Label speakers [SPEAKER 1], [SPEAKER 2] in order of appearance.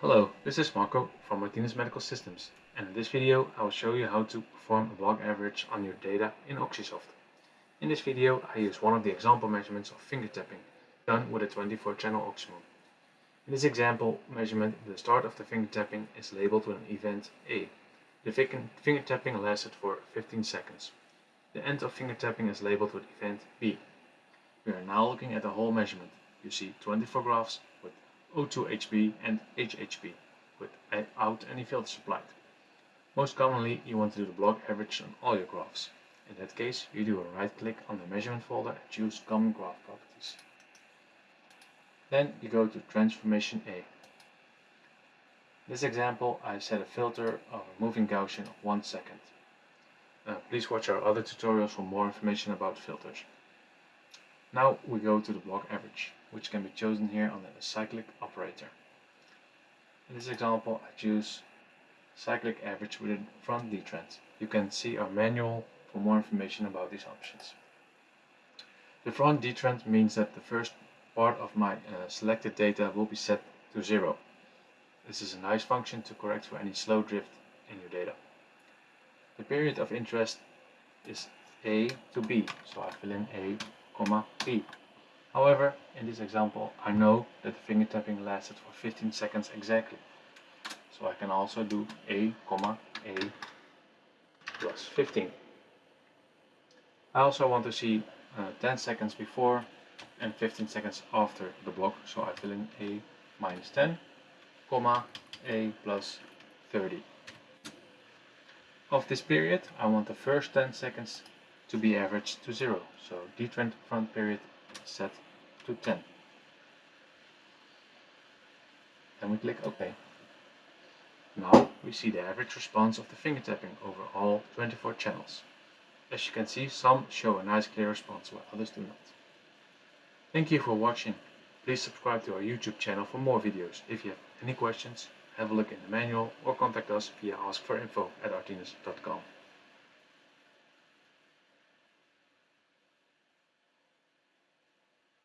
[SPEAKER 1] Hello, this is Marco from Artinis Medical Systems and in this video I will show you how to perform a block average on your data in Oxysoft. In this video I use one of the example measurements of finger tapping done with a 24 channel Oxymon. In this example measurement the start of the finger tapping is labeled with an event A. The finger tapping lasted for 15 seconds. The end of finger tapping is labeled with event B. We are now looking at the whole measurement. You see 24 graphs O2HB and HHB without any filters applied. Most commonly you want to do the block average on all your graphs. In that case you do a right click on the measurement folder and choose common graph properties. Then you go to transformation A. In this example I set a filter of a moving Gaussian of 1 second. Uh, please watch our other tutorials for more information about filters. Now we go to the block average which can be chosen here on the cyclic operator. In this example I choose cyclic average with front detrend. You can see our manual for more information about these options. The front detrend means that the first part of my uh, selected data will be set to zero. This is a nice function to correct for any slow drift in your data. The period of interest is A to B, so I fill in A, comma. However, in this example, I know that the finger tapping lasted for 15 seconds exactly. So I can also do A, comma, A plus 15. I also want to see uh, 10 seconds before and 15 seconds after the block. So I fill in A minus 10, comma, A plus 30. Of this period, I want the first 10 seconds to be averaged to 0. So detrend front period set to 10. Then we click OK. Now we see the average response of the finger tapping over all 24 channels. As you can see, some show a nice clear response while others do not. Thank you for watching. Please subscribe to our YouTube channel for more videos. If you have any questions, have a look in the manual or contact us via askforinfo at artinis.com.